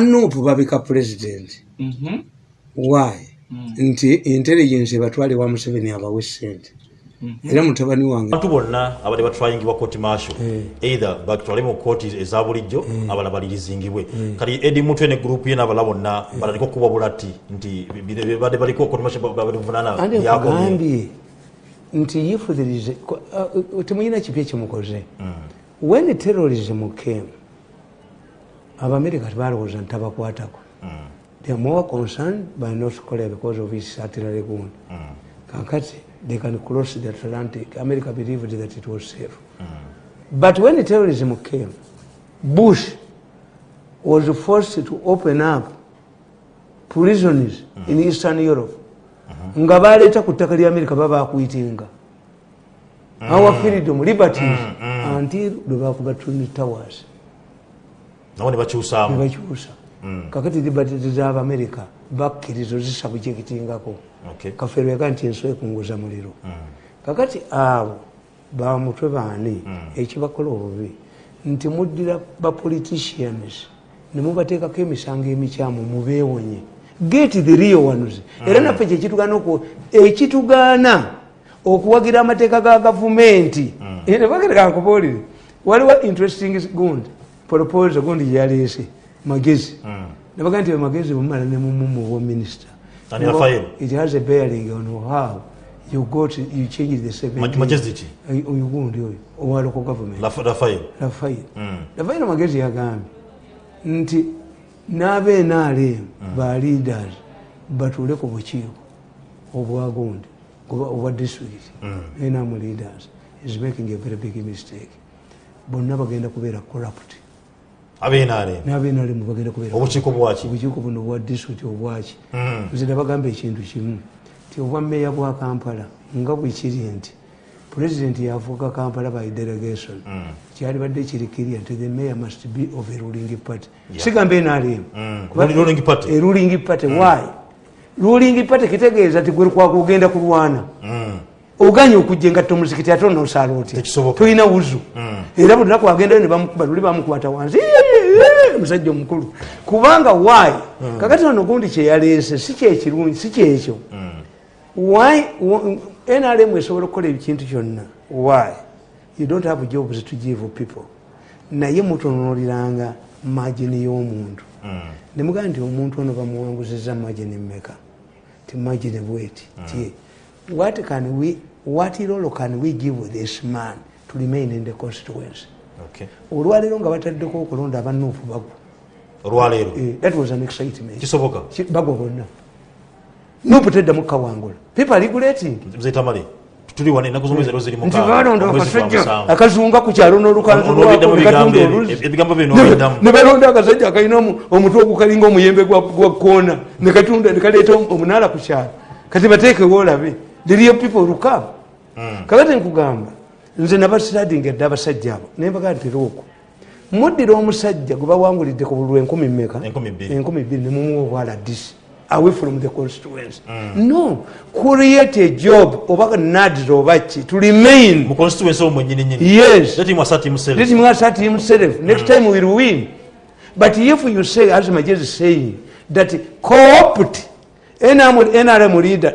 banuupu babika pulezidenti. Mhm. why? Mm. nti intelligence ebatwale wa museveni abawe sente Mhm. era mutabani wange abantu bonna abadde batwayingibwa kooti maasho Eh. either batwale mu kooti eza bulijjo abalala balirizingibwe. Kati edi mutwe ne gurupu ye n'abalala bonna balaliko kuba bulati nti badde baliko kooti maasho byakomye nkugambye nti if there is ko- uh, temulina kipya kimukoze when terrorism came abamerika tebalowooza nti tabakwatako. They are more concerned by north korea because of its artillery gun kakati they can cross the atlantic. America believed that it was safe. But when terrorism came bush was forced to open up prisons in eastern europe. Nga baleeta ku ttaka lya amerika babakuitinga our freedom liberties until lwe bakuba twin towers nabo ne bakyusaamu nebakyusa kakati liberties z'abamerika bakkiriza zisabujekitingako Okay. kafeerweka nti ensi ekunguza muliro. Kakati abo bamutwe baani ekibakola obubi nti muddira bapoliticians nemubateekako emisango emikyamu mubeewonye get the real ones. Era naffe kyekitugaana oku ekitugaana okuwagira amateeka ga gavumenti. Nebagerakankubuulire waliwo interesting gund proposal gundi gyeyaleese magezi. Nabaga nti magezi bumala nemumumu minisita Ani Rafael? it has a bearing on how you got you change the ki? oyo gundi oyo owa local government. Raf- rafael rafael Mm. rafael magezi yagambye nti n'abenrm ba leaders batuule ku bukiiko obwa gundi oba obwa district. Enam leaders is making a very big mistake. Bonna bagenda kubeera corrupt n'abenrm bagenda kubeera obukiiko bwaki obukiiko buno obwa district obwaki Mm. nze nabagamba ekintu kimu ti obwa meeya bwa kampala nga bwe kiri nti pulezidenti yafuuka kampala by delegation kyali badde kirikirya nti the mayor must be of a ruling party. Sigamba nrm Mm. Ruling party. why? Ruling party kitegeeza ti gwe kwakugenda kulwana. Oganye okujja engatto muzikiti ate onosaala otya? Tolina wuzu. Era buli lunaku agendayo nebamukuba luli bamukwata wansi "Eeeeee, omusajja omukulu. Kubanga why? Kakati ono gundi kyeyaleese si kyekirungi si kyekyo why nrm esobola okukola ekintu kyonna? Why? You don't have jobs to give people. Naye mutonoliranga magini y'omuntu. Nemugaa nti omuntu ono bamuwanguzizza magini mmeka? Ti magini bweti? Ti what can we what role can we give this man to remain in the constituency. Olwaleero nga bataddeko okulonda abanuufu bagwa. Olwaleero? Eh, that was an excitement. Kisoboka? Ki- bagwa bonna. Nuupu teddamu kawangula. People regulating. Tuli wane ennaku zomwezi ero ziri nti balonda akazunga ku kyalo n'olukanzu Olw'obiddamu lwako, ne balonda akasajja akalina omu- omutwe ogukalinga omuyembe gwa koona ne katunda ne kaleeta omu- omunaala ku kyalo. Kati bateekewo olabe. Real people lukaba kakati nkugamba nze nabasiradinga edde abasajja abo naye mbagaa nti looko muddira omusajja gwe bawangulidde ku bululu enkumi mmeka? Enkumi bbiri. nemumuwa obwaladisi away from the constituency no create a job oba nads oba ki to remain. Mu constituency omwo mwennyini nyini yes. Tetimwasa timusere let him assert himself. Next time we'll win. But if you say as major is saying that co-opt nrm leader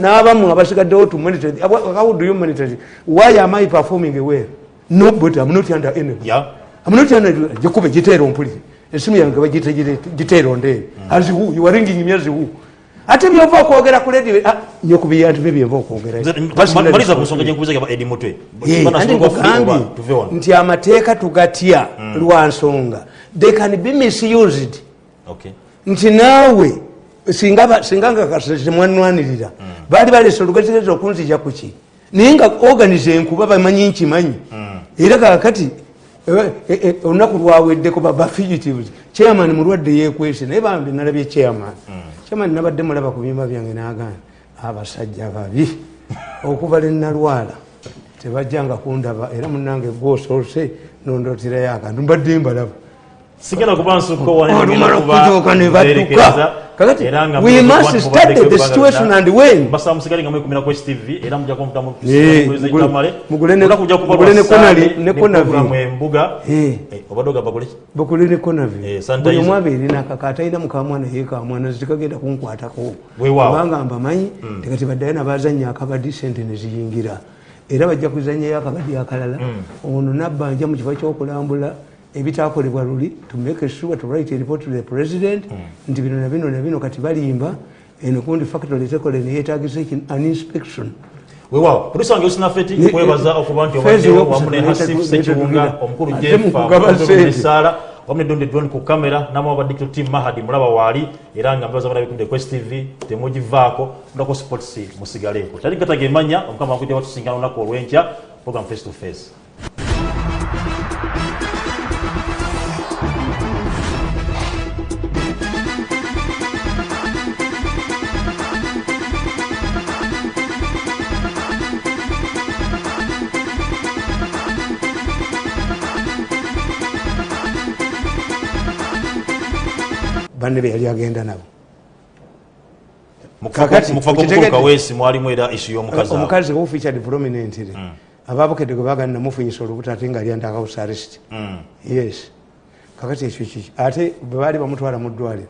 n'abamu abasigaddewo to monitor how do you monitor? It? why am i performing well? No but i'm not under enemy. Ya I'm not under gikuba giteera ompulire esimu yange bagiyita gire- giteera ondeere as who? You are ringing me as who? Ate byova okwogera ku radio ah, nyokubi yantu bye byenva okwogera maliza ku nsonga gyenkubuza yaba edi mutwe Bana nti amateeka tugatya lwa nsonga. They can be misused. Okay. nti naawe singa singa ngatemwanwanirira baali baleesa olugezegezo okunzija kuki naye nga organize enkuba bamanyi nkimanyi era kakati eh, eh, eh, olunaku lwaweddeko baba fugitives. Chairman mulwadde yekwese naye bambi nalabye chairman. Chairman nabadde mulaba ku byuma byange nagamba abasajja babi okuva lenalwala tebajjanga kundaba era munange gwosoose nondoterayo akantu mbadde mbalaba sigenda kuba nsukko wano olumala ngenda kuba okutuuka ne badduka kakati we must study the situation and when Eh, mugule- ne- Konavi. embuga Eh. Eh, buli omu abeere nakaka atalina mukamwana ye kamwana zitekagenda kunkwatako kubanga mbamanyi tekati baddayo nabazanya akabadi sente neziyingira era bajja kuzanyayo akabadi akalala ono nabbanja mu kifo kyokulambula ebitakolebwa luli to make sure to write a report to the president nti bino na bino na bino kati balimba eno kundi factory tekole neyetagisa an inspection. Weewaawo polisi wange usinafeti nkwebaza kwebaza okuba nti obaddewo wamu ne neta- hasif neta- sekiwunga omukulu jefaesaala wamu ne dondi drone ku kamera namu abadde tim mahadi mulaba waali era nga mbaza bana kunde quest tv temugivaako ndako sports musigaleeko kyali gatagemanya omukama wakujja batusinkana olunaku olwenkya program face to face banne be yali agenda nabo. Omukazi who featured prominently ababukedde gwe bagani namufunyisa olubuto ate nga lyanda house arrest. Mm. yes. Kakati ekyo kiki ate bwe baali bamutwala mu ddwaliro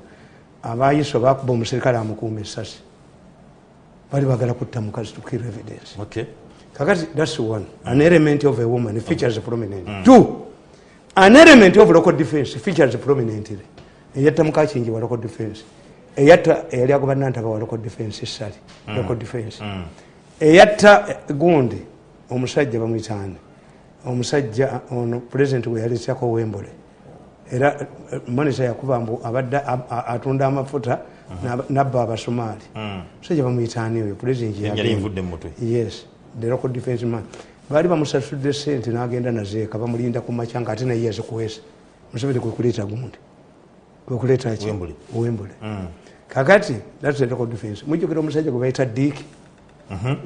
abayiso bakuba omuserikale amukuuma essasi. Bali bagala kutta mukazi to kill evidence. Okay. kakati thats one. An element of a woman features prominent. Two an element of local defense features prominently eyatta mukakingi wa local defense eyatta eyali agoba nantaba wa local defense esali local defense. Eyatta eh, gundi omusajja bamwitaani omusajja ono president we yaleetyako wembole era monisa yakuba mbu abadde atunda amafuta n'aba- nabba abasomaali omusajja bamwitaani oyo president Yali yagenda. nvudde mu mutwe. yes the local defense man. Baali bamusasudde sente n'agenda nazeeka bamulinda ku makya nga ate naye yazikuweesa museveni kwe kuleeta gundi kwekuleeta ki Wembley. wembule kakati thats the local defense. Mujjukira omusajja gwe bayita diiki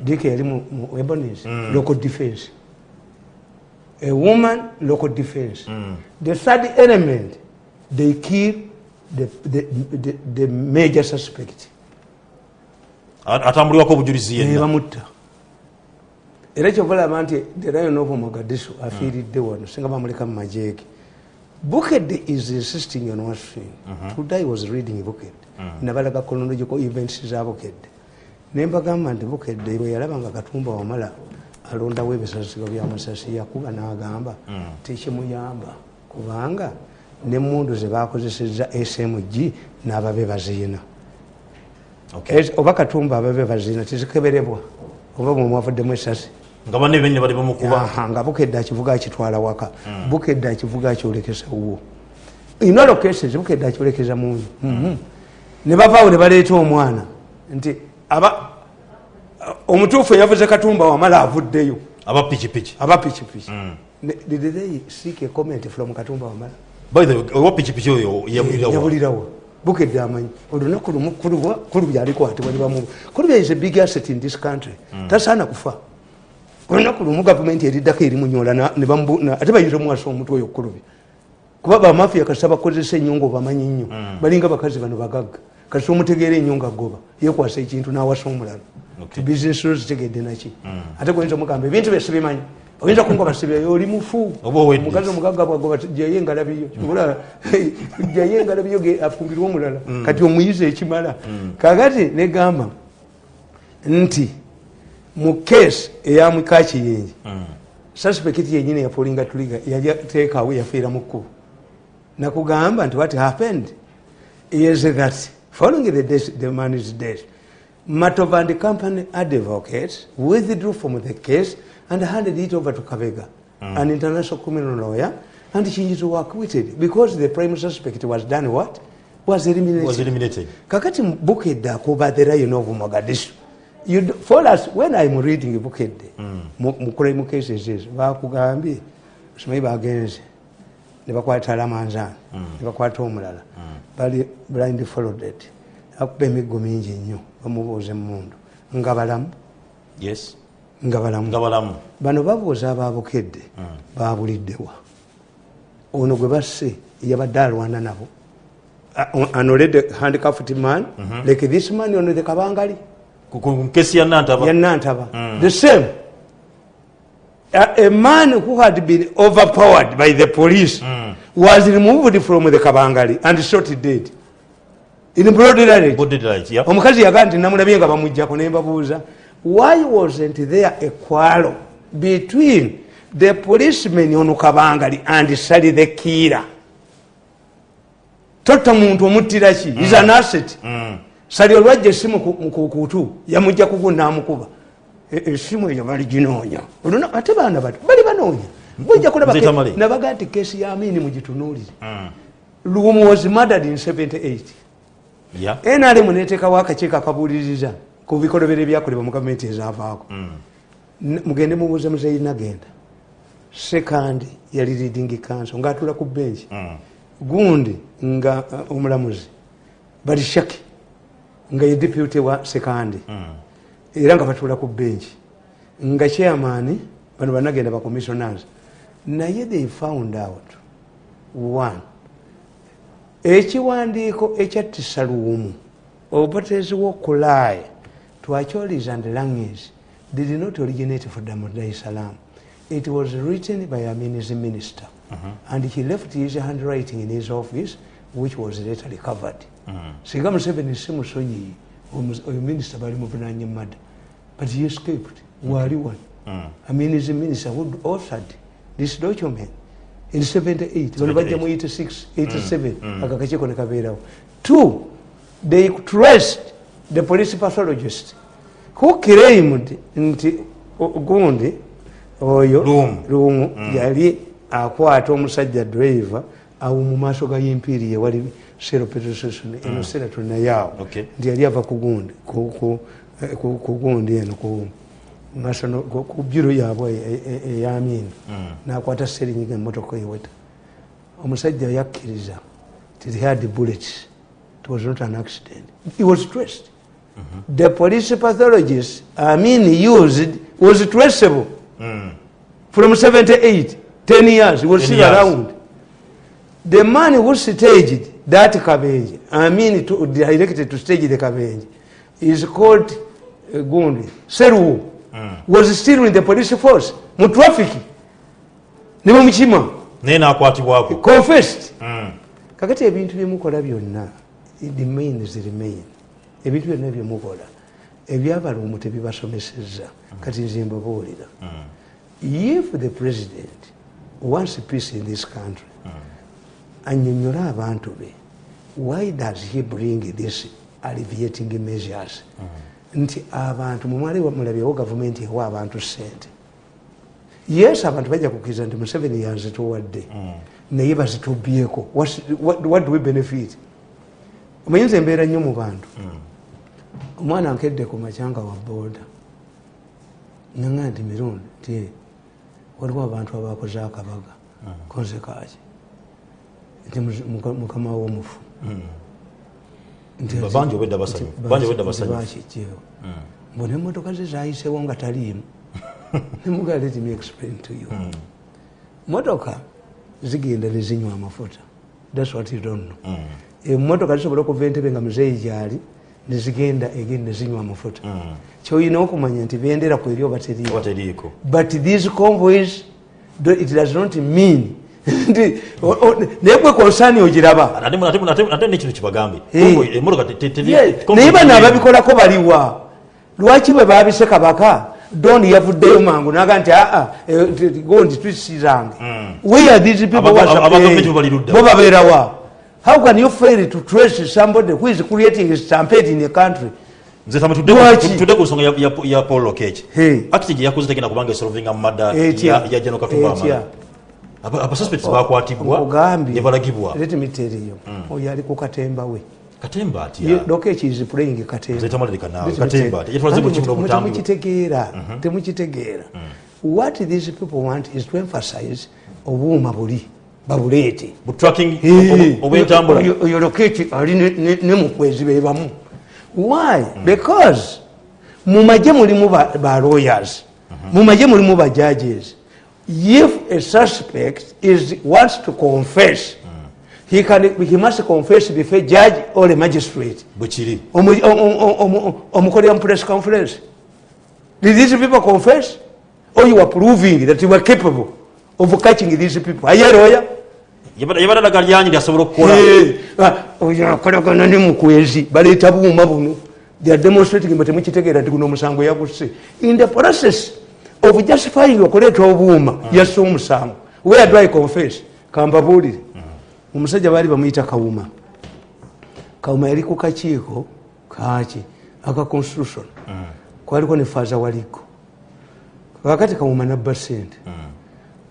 diiki yali mu mu ebonis local defense. A woman local defense. The third element they kill the, the, the, the major suspect. Atambulirwako obujulizi yenna nebamutta era kyovalaba nti the lion of mogadisu afiiridde wano singa bamuleka mu majeege bukedde is insisting on one thing. Today was reading bukedde nabalaga chronological events za bukedde nembagamba nti bukedde bwe yalaba nga katumba wamala alondawo ebisasiro byamasasi yakuba n'agamba tekimuyamba. Kubanga nemundu zebakozeseza smg n'ababe baziina. Okay. Oba katumba ababe baziina tezikeberebwa. Oba bwe mwavuddemu esasi nga banne benne bali bamukuba. Nga bukedde akivuga akitwala waka. Bukedde akivuga akyolekesa wuwo. Inalo cases bukedde akyolekeza munyu Mhm. ne bavaawo ne baleeta omwana. Nti aba omutuufu yavuze katumba wamala avuddeyo. Aba pikipiki aba pikipiki Ne- did they seek a comment from katumba wamala owa pikipiki oyo yabulirawo bukedde amanyi. Olunaku lumu kulubwa kulubi alikwatibwa nibamu kulubi is a big asset in this country. Tasaana kufa olunaku lumu gavumenti eriddako erimunyola ate bayita omwasa omutwe oyo kulubi kuba bamafiya kasita bakozesa ennyo nga obamanyi nnyo balinga bakazi bano bagagga. Kasita omutegeera ennyo nga goba yekwasa ekintu nawasa omulala. Okay. bizinesi zo zitegedde naki. Ate goyinza omugamba ebintu byesibimanyi oyinza kungoba sibyayo oli mufu. Omukazi omugagga bwagoba jaye engalabiyo. Kibula, jaye engalabiyo ge afumbirwe omulala. Kati omuyizi ekimala. Kakati negamba nti mu keesi eyamwika kiyenje suspect yenyini yapolinga tuliga yateekawo yafiira mu kkubo. Nakugamba nti what happened? Is that following the, death, the man is dead matova and company advocates withdrew from the case and handed it over to kavega mm. an international criminal lawyer and chinjizo were acquitted because the prime suspect was done what? Was eliminated. Was eliminated. Kakati bukedde akuba the lion of mogadishu You do- for us when i'm reading bukedde mu mu cases ezo bakugambye simanyi bagenze. Ne bakwata lamanzani ne bakwata omulala bali blind followed akuba emiggo mingi nnyo bamubuuza emundu nga balamu yes. Nga balamu bano babuuza ababukedde babuliddewa ono gwe basse yabadde alwana nabo. An already handcuffed man. Like this man on the kabangali Ku- ku nkesi ya nantaba. Yanantaba the same. A, a man who had been overpowered by the police was removed from the kabangali and shot dead. In broad daylight. Yeah. omukazi yagaa nti namulabye nga bamujjako nembabuuza why wasn't there a quarrel between the policeman ono kabangali and sali the kira totta muntu omuttira ki? Is an asset sali olwajja essimu ku- ku- ku kutu yamujja kugu namukuba E- essimu eyo bali ginoonya oluna ate baana bato bali banoonya. Bujja kulaba Nzita Male. nabaga nti kesi ya amini mugitunuulire lumu was murdered in 78 Yeah. nrm netekawo akakiiko akabuuliriza ku bikolobero ebyakolebwa mu gavumenti ezaavaako N- mugende mubuuze muzeyi nagenda sekandi yali leading council ngaatula ku benki gundi nga uh, omulamuzi. Bali shaki nga ye deputy wa sekandi. Era nga batuula ku benki nga chairman bano banagenda ba commissioners. Naye they found out one ekiwandiiko ekyattisa luwumu obuteeziwo okulaaya twacholis and language did not originate from dar es salaam. It was written by a minister, minister. and he left his handwriting in his office which was later recovered. Singa museveni si musonyi oyo minisita bali muvunanye mada but he escaped waali wano a minister, who authored this document. In 78 bano bajja mu 86 87 aka kakiiko ne kabeerawo. Two they traced the police pathologist. Who claimed nti gundi oyo Luumu. luumu yali akwata omusajja driver awo mu maaso ga impiri yewali sero petrostation eno sera tunayaawo Okay. nti yali ava ku gundi ku- ku- eh, ku ku gundi eno ku biro yaabwe e- e- eyamini nakwata serinyiga emotoka eweta omusajja yakkiriza he had bullets. It was not an accident. He was traced the police pathologist amin used was traceable. From 78 10 years. He was 10 still years. around the man who staged that kabenje i mean to, directed to stage the kabenje is called uh, gundi seruwo was still in the police force. Mu traffic ne bamukima naye nakwatibwako confessed kakati ebintu byemukola byonna the main is remain ebintu byonna byemukola ebyabalumu tebibasomeseza kati nze mbabuulira. If the president wants peace in this country anyonyole abantu be why does he bring this alleviating measures? Nti abantu mumwale mulabyewo gavumenti ewa abantu sente yes abantu bajja kukkiriza nti museveni yanzituwadde naye bazitubyeko. What, do we benefit? Omanyinza embeera nnyo mu bantu. Omwana nkedde ku macyanga wa booda nanga nti mirundi ti waliwo abantu abakoze akabaga konze kaki mukama womufu. Ati- Bangi obwedda basanyufu. bakijjewo mbona emotoka ze zayisewo nga taliimu. Nemuga let me explain to you. Motoka zigenda nezinywa amafuta. Thats what you don't know. Emotoka zisobola okuva entebe nga muzeeyi gyali nezigenda egenda nezinywa amafuta. Kyoyina okumanya nti bendera ku eri oba teriiko? But these convoys it does not mean naye gwe konsani ogiraba? Ate nekintu kibagambye Eh. Naye bano ababikolako baliwa. Lwaki bwe babise kabaka? Doni yavuddeyo mangu naga nti aa eh, t- t- gondi tusirange where these people Aba- was aba- paying? abagavumenti bo bali ludda. bo babeerawa how can you fail to trace somebody who is creating a stampede in a country? Nze tudde ku- nsonga ya- paul lokech akiti gye yakoze tegenda kubanga esolvinga mu madda ya- jano katumba amala Aba- abasuspects bakwatibwa nkugambye ne balagibwa let me tell you. Oyo ali ku katemba we. Katemba Ye- atya lokeki is playing katemba. Nze tamalirika naawe Let me katemba tell atya you. yetwalaze buli Kandi kimu mu- n'obutambula temukitegeera temukitegeera what these people want is to emphasize obuuma buli babuleete oyo- lokeki ali ne- mukwezi bebamu why? Because mumagye mulimu ba lawyers. Mumagye mulimu ba judges if a suspect is wants to confess he, can, he must confess before a judge or a magistrate. Omu- omukolera mu press conference. Did these people confess? Or you are proving that you were capable of catching these people? Are you a lawyer yabadalaga lyanyi lyasobola okukola. Eh, ah, oyo akolagana ne mukwezi. Baleeta buuma buno they are demonstrating mbe temukitegeera nti guno omusango yagusse. In the process of justifying okuleeta obuuma yasse omusango. Where do i confess kambabuulire. Omusajja baali bamuyita kawuma. Kawuma yali ku kakiiko kaki aka constitution. Kwaliko ne faaza waligo kakati kawuma nabba sente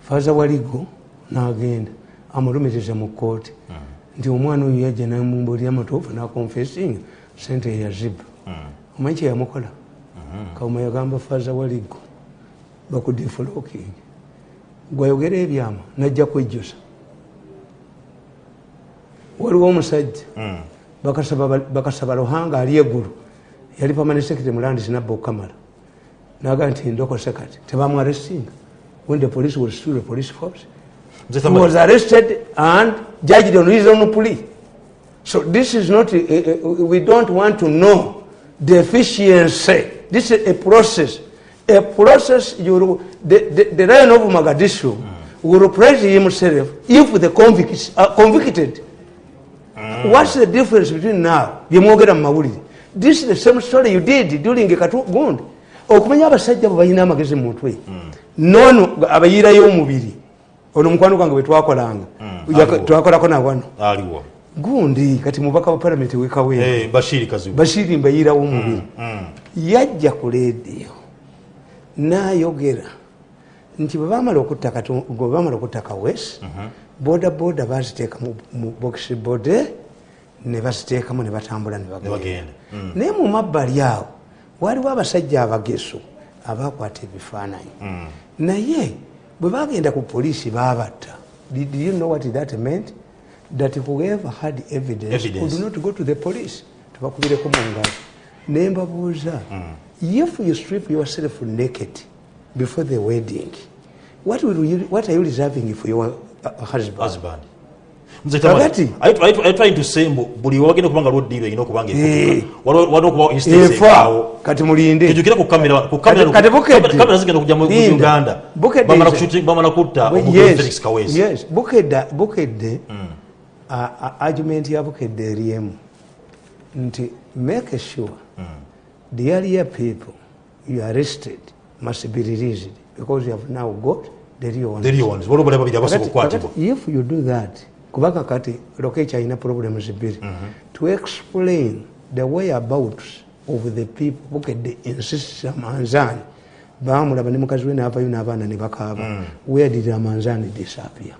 faaza waligo nagenda amulumirize mu kooti nti omwana oyo yajja namumbuulira amatuufu nakonfesinga sente eyaziba omanyi kyeyamukola kawuma yagamba faaza waligo bakudifloking gwayogera ebyama najja kwejjusa. Waliwo omusajja bakasaba bakasaba luhanga ali eggulu. Yali pamane secretary mulandisi nabba okamala naga nti ndokose kati tebamwarestinga when the police was still the police force. He was arrested and judged on his own plea. So this is not uh, uh, we don't want to know the efficiency this is a process a process you will, the, the, the lion of magadishu will praise himself if the convicts are convicted. What's the difference between now byemwogera mu mawulire this is the same story you did during katugundi okumanya abasajja bwe balina amagezi mu mutwe. Nono abayirayo omubiri. Ono mukwano gwange bwe twakolanga. Aliwo. twakolako nawano gundi kati mubaka wa palamenti wekawera Eh, mbayirawo omubiri. Yajja ku leediyo nayogera nti bwebamala okutta kawesi boda boda baziteeka mu- bokisi bode ne baziteekamu ne batambula ne bagenda. Mm. naye mu mabbali awo waliwo abasajja abageso abakwata ebifaananyi. Naye bwe bagenda ku poliisi babatta did you know what that meant? That whoever had evidence, Evidence. could not go to the police. Tebakubireko mu ngalo. Ne mbabuuza if you strip yourself naked before the wedding what, will you, what are you reserving for your uh, husband? Husband. Mbu buli wagenda okubanga lwoddiiro erina okubanga efa kati mulinde. Kijukira ku kamera ku kamera Kati- kati Bukedde. kamera- kamera zigenda kujja mu uganda? Bamala kutta felix kawesi yes. bukedde bukedde a- a- argument ya bukedde eriemu nti make sure the earlier people you arrested must be released because you have now got the real ones. the real ones. Waliwo bali babiri abasobola Kakati- okukwatibwa if you do that kubanga kati lokechi alina problems bbiri to explain the whereabouts of the people bukedde insist amanzani bamulaba ne mukazi we naavayo n'abaana ne bakaaba. Where did amanzani disappear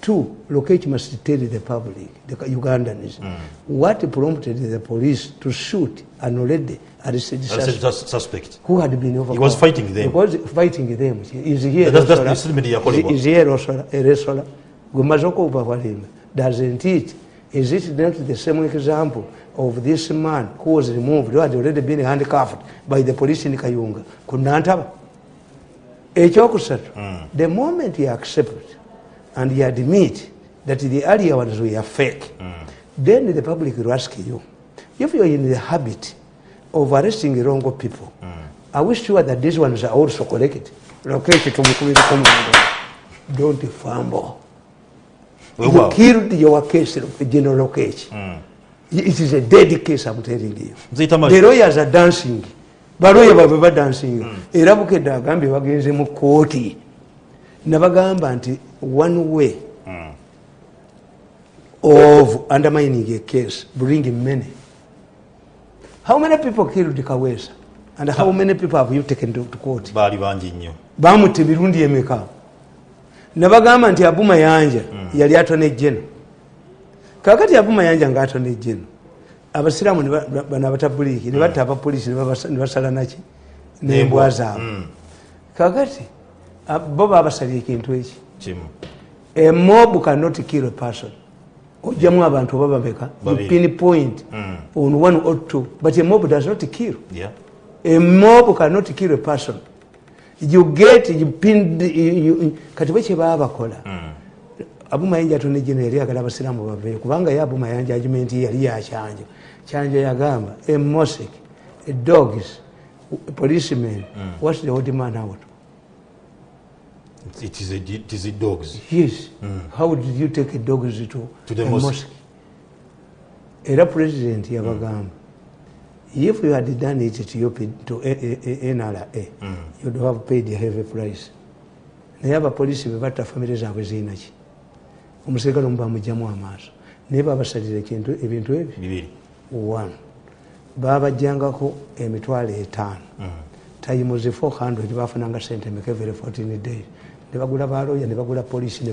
two lokechi must tell the public the ugandans mm. what prompted the police to shoot an already arrested suspect sus- suspect who had been overcome. was fighting them. He was fighting them. Is he That's- that's statement yakolebwa. Is he? Erosola? gwe mmaze okubawalimba doesn't it is it not the same example of this man who was removed who had already been handcuffed by the police in kayunga Kunantaba. Mm. the moment he accept and you admit that the earlier ones were fake. Mm. then the public will ask you if you are in the habit of arresting wrong people mm. are we sure that these ones are also correct don't fumble. You well. killed your case general lokeki it is a dead case i'm telling you. The lawyers are dancing. Baloya baabwe dancing. era bukedde agambye bagenze mu kooti nabagamba nti one way of undermining a case bring many. How many people killed kawesa and how many people have you taken to, to court? Baali bangi nnyo. Bamutta emirundi emeka? Nabagamba nti abuma yanja yali atona ejjeno kakati abuma yanja nga atona ejjeno abasiraamu bano abatabuliiki ne batta abapoliisi ne basala naki? Nembwa. Zaabwe. Kakati a- bo babasalya ekintu eki? A mob cannot kill a person. Ojjamu abantu oba babeka pinpoint on one or two. But a mob does not kill. Yeah. a mob cannot kill a person. You get you you, kati bwe kyebaba bakola abumayanja tone gino yali agala abasiraamu baveeyo kubanga ye abumayanja argument ye yali yakyanja kyanja yagamba a mosque a dogs a policeman. What's the old man out It is a- it is a dogs. Yes. How did you take a dogs to, To the a mosque. mosque? Era president yabagamba if you had done it to, your, to A- A- A- nra you'd have paid a heavy price. Naye abapoliisi bebatta famire zaabwe zirinaki omuserikale omu bamugjamu amaaso. Naye babasalira ebintu ebyo? Bibiri. One. Babajjangako emitwalo etaano. Tayimuzi 400 bafunanga sente meka every 14 days ne bagula baloya ne bagula polisi ne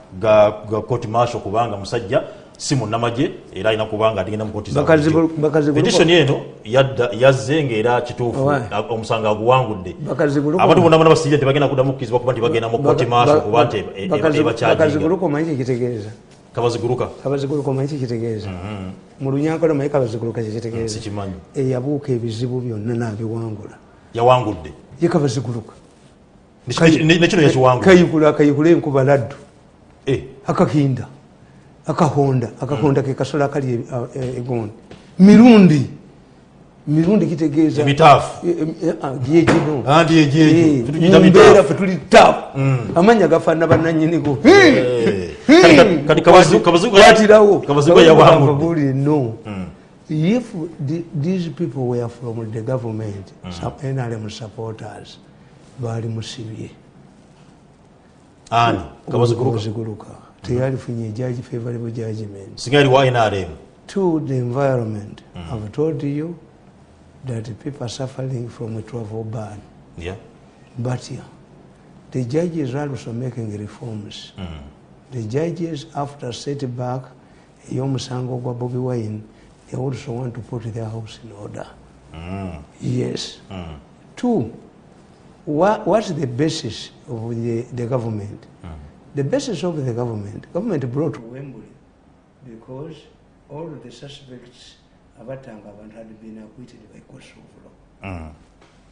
court kooti ya ssemateeka n'aba nga yagamba nti "Ah, tekiri- tekyali mu nkola nnuŋŋamu kuba nti ala- ateekebwa mu maaso ga- kooti maasho kubanga musajja si munnamagye era alina kubanga atigenda mu kooti za Bakazibu- bulijjo. bakazibuluko- petition eno yazze ngaera kituufu omusango aguwangudde abantu bonna bonna basirire tebagenda kuddamu kukkizibwa kuba nti bagenda mu kooti maaso kuba nti e- e- bakaziguluko omanyi kyekitegeeza kabaziguluka. Kabaziguluko omanyi kyekitegeeza mu lunyankole omanyi kabaziguluka kyekitegeeza sikimanyi. Eyabuuka ebizibu byonna n'abiwangula. Yawangudde. Ye ne- nekino yakiwangudde. Kayigula akayigula enkuba laddu akakinda akahonda akahonda ke kasolo akali e- e- egondi mirundi mirundi kitegeeza ebitaafu. Gyegino andi egyejo tutugita mumbeera bitaafu fe tuli taafu amanya gafaana yawangudde. buli no. If the, these people were from the government nrm supporters baali musibye ani kabaziguluka tiyari finye judge favorable judgment. Singa yali wa nrm to the environment. I've told you that people are suffering from a travel ban. Yeah. but yeah, the judges are also making reforms. The judges after setback ey'omusango gwa bobi wine they also want to put their house in order. Yes. Two what, what's the basis of the, the government? Mm. The basis of the government government brought wembley because all of the suspects abatanga abantu had been acquitted by course of law. Mm.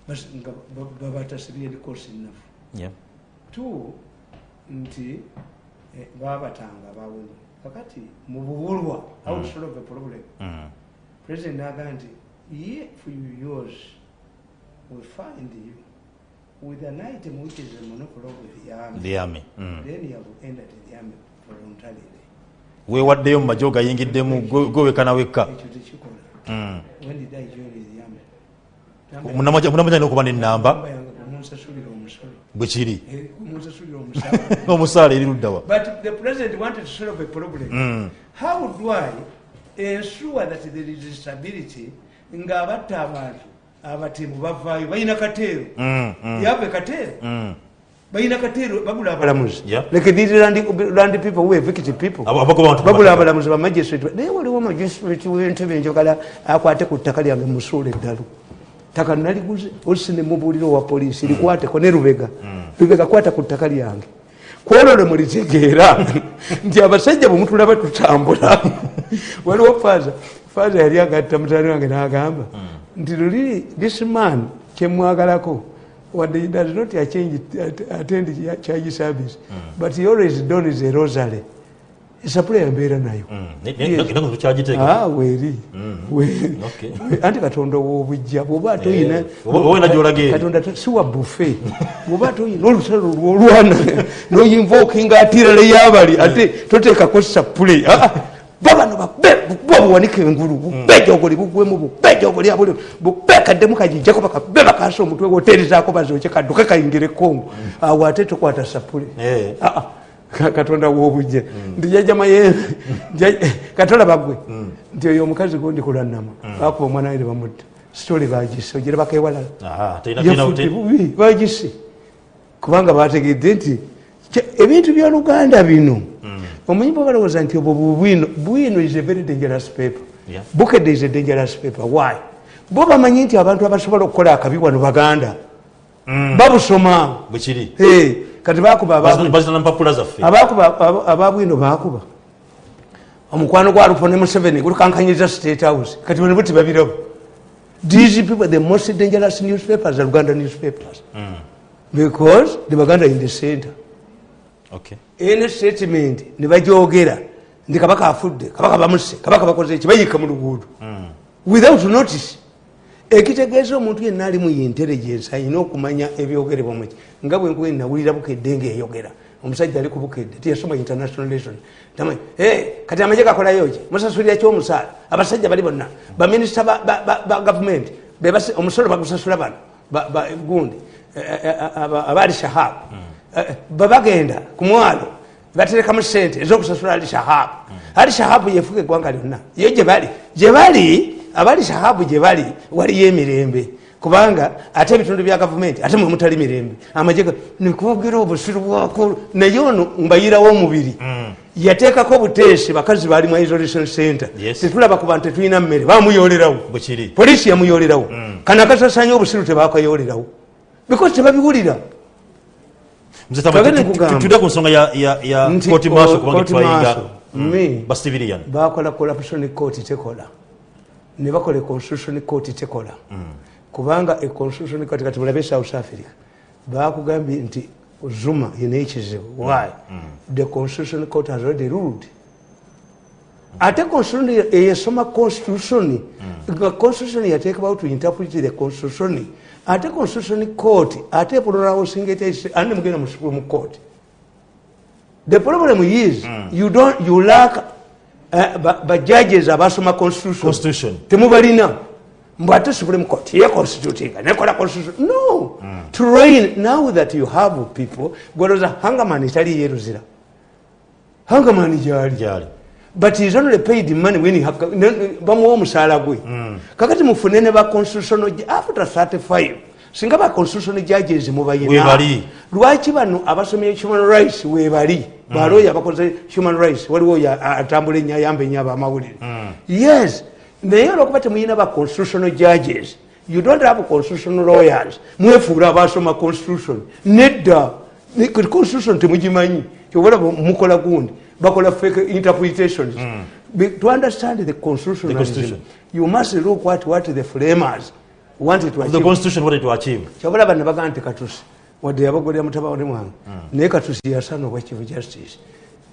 Bas- nga ba- babatasibye likosi nnafu Yeah. two nti eh, babatanga bawemu kakati mu bubulwa how mm. to solve a problem? President naga nti if you use we find you with an item which is a monopoly of the army the army Mm. then you have entered the army voluntarily. Weewaddeyo mu majo gayingiddemu gwe- gwe wekka na wekka. Ekyo tekikola. Mm. when did i join the army okuba n'ennamba namba yange kumunsasulira omusolo bwe kiri. Kumunsasulira omusaala eri luddawa But the president wanted to solve a problem. How do I ensure that there is stability ng'abatta abantu abatemu bavaayo balina kateero yabe kateero balina kateero bagula abalamuzi like these land, land people who evict people. Bagula abalamuzi bamagistrate naye waliwo magistrate w'entebe njagala akwate ku ttaka lyange musuula eddalu ttaka naliguze olusi nemubuulira owa poliisi likwateko ne lubega. Lubega kwata ku ttaka lyange. Kwolwo lwe mulitegeera nti abasajja bwe mutulaba tutambula. Waliwo faaza faaza yali agatta mutani wange n'agamba nti luli this man kyemwagalako wadde does not change, attend charge service. But he always dons a rosary. Esapula yambeera nayo. Tukyagiteeka Ah, weeri. We- anti katonda wobujja bwoba toyina Eh, oba- oba olina gy'olaga eri. katonda to- si wa bufe bwoba toyina olusalo lwolwana noyinvokinga atirale yabali. Ate toteekako sapule babano bwa buwanika engulu bubejogoli bugwemu bubejogoli abuli bubekaddemu kajijjako bakabe bakasa omutwe woterizaako bazoke kadduke kayingire kongo. Awo ate tokwata sapule. Ka- katonda wobujja nti jajama ye katola bagwe. Nti oyo omukazi gundi kulannama bakuba omwana we ne bamutta sitole bagise te- bubi bagise kubanga bategedde nti ebintu byoluganda bino omanyi bwe balowooza nti obwo bubwino bwino is a very dangerous paper. Yeah. bukedde is a dangerous paper. Why? Bo bamanyi nti abantu abasobola okukola akabi wano baganda. Babusoma. Bwekiri Eh, kati bakuba ababwino bakuba omukwano gwa lupo ne museveni gulikankanyiriza state house. Kati bano buti babirabo. These people the most dangerous newspapers are uganda newspapers. Because the baganda in the center. Okay. Ene statement ne bajogera ndi kabaka afudde kabaka bamuse kabaka bakoze eki bayika mu luguudo. Without notice. Ekitegeeza omuntu yenna alimu intelligence ayina okumanya ebyogerebwa muki nga bwe nkuwe nawulira bukedde ngaeyogera omusajja ali ku bukedde tiyasoma international relation tamanyi "Eh, kati amaje gakolayo ki? Musasulira kyomusaala abasajja bali bonna. Baminisita ba- gavumenti bebasi- omusolo bagusasula bano ba- ba- gundi eh, eh, aba- abaali shahabu Eh, babagenda ku mwalo baterekamu sente ezokusasula ali shahabu. Ali shahabu yefuga eggwanga lyonna. Yo gyebali gyebali abali shahabu gyebali waliyo emirembe. Kubanga ate ebitundu bya gavumenti ate mwemutali mirembe. Amajega nikuvugira obusiru bwakulu naye ono mbayirawo omubiri. Yateekako obuteesi bakazi bali mu isolation center. Tetulaba ku bantu tetulina mmere bamuyolerawo polisi yamuyolerawo kana kasasanya obusiru tebakayolerawo because tebabiwulira. Tudde ku nsonga ya- kooti maaso kubanga twayinga martial, me. ba civilian. Bakola corruption court tekola. Ne bakola constitution court tekola. Kubanga e constitution court kati bulabe south africa. Bakugambye nti zuma yina ekizibu why the constitution court has already ruled. Ate constitution eyesoma constitution nga constitution yateekabawo to interpret the constitution ate constitution court ate epulolawo singete andi mugenda mu supreme court. The problem is you don't you lack uh, ba- bajudges abasoma constitution. Constitution. temubalina. Mbw ate supreme court ye constitutinga nekola constitution. No. Train now that you have people gwaloza hangaman etali yeruzira hangaman gyali. Gyali but he's only paid money when he have, bamuwa omusaala gwe. Kakati mufune ne ba constitutional after 35 singa ba constitutional judges mubayina lwaki bano abasomye human rights webali baloya abakoze human rights waliwo oyo atambula ennyo ayamba ennyo abamawulire yes. Naye olwokuba temuyina ba constitutional judges you don't have constitutional lawyers. Mwefuula abasoma constitution. Nedda. Constitution temugimanyi. Kyobalaba mukola gundi bakola fake interpretations. Be- to understand the constitution, The constitution. you must look what, what the framers wanted to Of the achieve. constitution wanted to achieve. Kyabalaba ne bagaa nti katusi wadde yabagolera mutabani mwange. Naye katusi yasana obwa chief justice.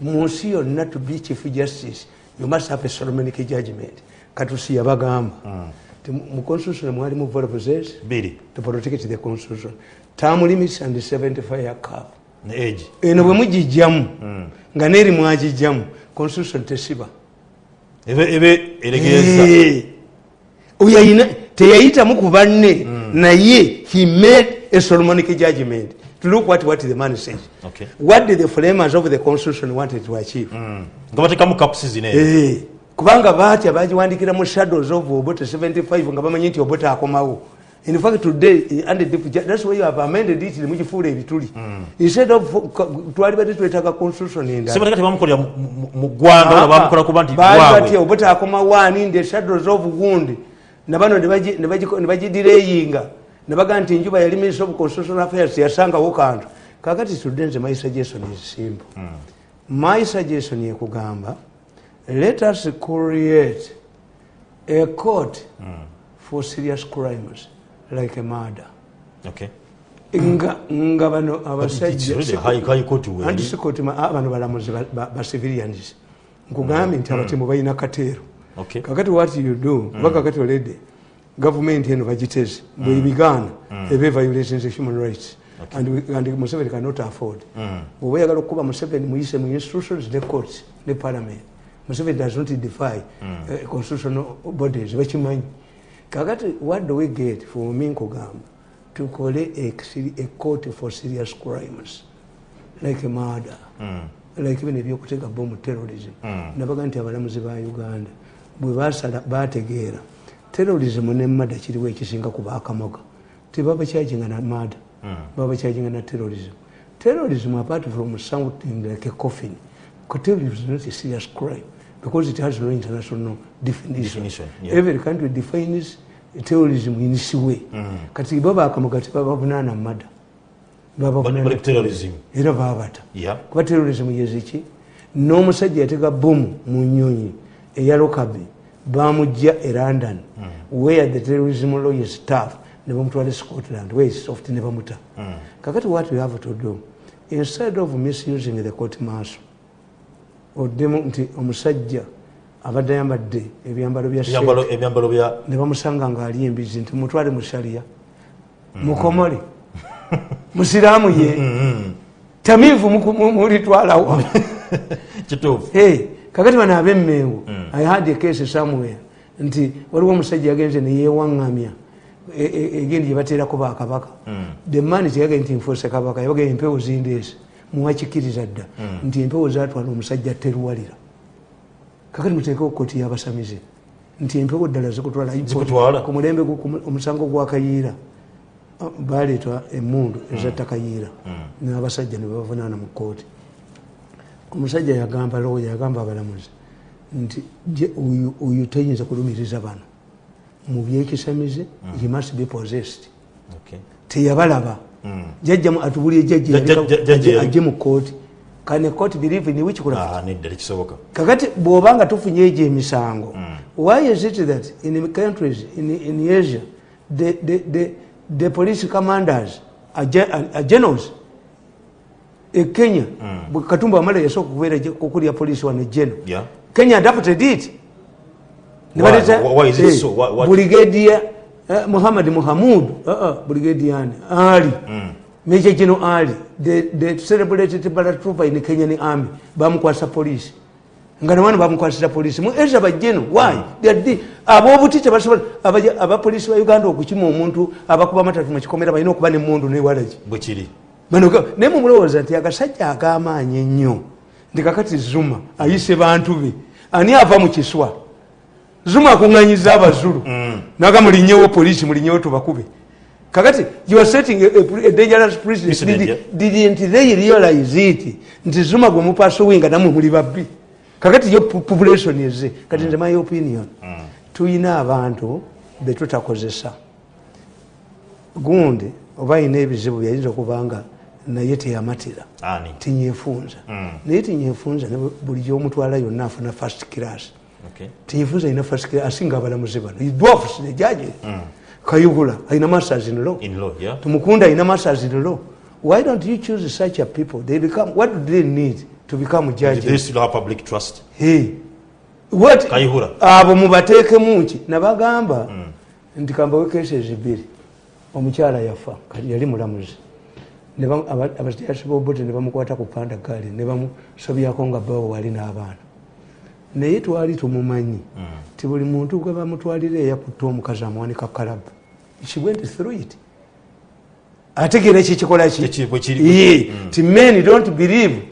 Mu nsi yonna to be chief justice you must have a solomonic judgment. Katusi yabagamba. Ti mu mu constitution mwalimu volvzes biri. To protect the constitution. Term limits and 75 cap. ne age eno bwe mugijjamu nga neeri mwagijjamu constitution tesiba. Teyayitamu ku banne naye he made a solomonic judgment to look what, what the man says Okay. what did the framers of the constitution wanted to achieve? Nga batekamu caps zine kubanga batya bagiwandikira mu shadows of obote 75 nga bamanyi nti obote akomawo in fact today under the, that's why you have amended it ebituli instead of twali bati twetaaga constitution endala sebateka tebamukolera mu- ggwanga bamukola kuba nti batya bwabwe obuta akoma wani shadows of gundi nabano nebagidireyinga nebagaa nti enjuba yali minister of constitutional affairs yasangawo kantu kakati nze my suggestion is simple. Mm. my suggestion yekugamba let us create a court mm. for serious crimes like a murder. Okay. nga bano It's already abasajja high- high court weeri. anti sikoti bano balamuzi ba- ba ba civilians. Nkugambye nti abatemu balina kateero kakati what you do kuba kakati olede gavumenti eno bagiteze bwebigaana eba violations of human rights. And, museveni cannot afford. Bweoba oyagala okukuba museveni muyise mu institutions ne courts ne parliament museveni does not defy uh, constitutional bodies bakimanyi kakati what do we get for me nkugamba tukole a, court for serious crimes. Like murder. Like bino ebyokutega bomu terrorism. Nabaga nti abalamuzi ba uganda. Bwe basala bategeera terrorism ne mada kiriwo ekisinga ku bakamoga. Tebaba kyaginga na mada baba bakyaginga na terrorism. Terrorism apart from sounding like a coffin terrorism is not a serious crime because it has no international definition, Definition, yeah. every country defines terrorism in its way. Mm. kati bo bakamugati babavunana mada era babata kuba terrorism yeziki n'omusajja yatega bomu mu nyonyi eya lokabi bamujja e london. Where the terrorism law is tough ne bamutwala scotland where is soft ne bamuta. Kakati what we have to do instead of misusing the court martial oddemu nti omusajja abadde ayambadde ebyambalo bya sheikh, Ebyambalo- ebyambalo bya ne bamusanga ngaali embizi nti mutwale mu shaliya mukomole musiraamu ye tamiivu muku- mu- mulitwalawa kituufu. Kakati bano abemmengo i had a case somewhere nti waliwo omusajja yagenze neyewaŋŋamya e- e- egendi gyebateerako bakabaka the man teyagaye nti nfuuse kabaka yabagaye empewo zindeese muwakikiriza dda. Nti empewo zatwala omusajja teruwalira kakati muteekeo koti yabasamize. Nti empewo ddala zikutwala ku mulembe omusango gwa kayiira ah, baleeta emundu ezatta kayiira n'abasajja ne babavunaana mu kooti omusajja yagamba looya yagamba abalamuzi nti oyo- tayinza kulumiriza bano mu byekisamize he must be possessed. Teyabalaba jajjamu atubulye Jajja- jajja jajja- jajja- ajje mu kooti kane kooti believe in which craft nedda tekisoboka kakati bw'obanga tufunye egyo emisango why is it that in countries in, in asia the, the, the, the police commanders are, are, are generals? E kenya bwe katumba wamala yasooka okubeera je- okulya polisi wano geno Yeah. kenya adapted it. Ne Why? baleeta- Why is it so? Why- what- brigadier muhammad muhamud uh, uh, brigadier ani ali major general ali. The, celebrated paratrooper in kenyan army. Bamukwasa polisi nga nawano bamukwasira polisi mu asia bajeno why? They are the- ab'obuti tebasobola abapolisi ba uganda okukima omuntu abakuba amatatu mukikomera balina okuba nemundu newalaki bwe kiri. Bano ga- naye mumulowooza nti agasajja ag'amaanyi ennyo nti kakati zuma ayise bantu be. Ani ava mu kiswa zuma akuŋŋanyiza abazulu. Naga mulinyewo polisi mulinyewo tubakube. Kakati you are setting a, a, a dangerous precedent. Did- didn't they realize it? Nti zuma gwe mupasuwinga namwe muli babbi. Kakati yo pu- population eze kati nze my opinion tuyina abantu betutakozesa gundi oba ayina ebizibu byayinza okuba nga naye teyamatira tinyefunza naye tinyefunza ne buli gyomutwala yonna afuna first class Okay. tinyefunza alina first class asinga abalamuzi bano dwafs nejaje kayubula alina masters in law. Tumukunda alina masters in law. Why don't you choose such a people? They become what do they need to become they judges still have public trust. Hey, what? Kayihura. abo mubateekemu ki nabagamba nti kambawe cases bbiri omukyala yafa yali mulamuzi. Ne bamu- aba- abasiasi bobote ne bamukwata ku panda gaali ne bamusobyako nga bawo wali n'abaana naye twali tumumanyi ti buli muntu gwe bamutwalira eyakutta omukazi amuwanika kalabu. She went through it. Ategeera kikikola ki? Kiki- bwe kiri- Ye, ti men don't believe.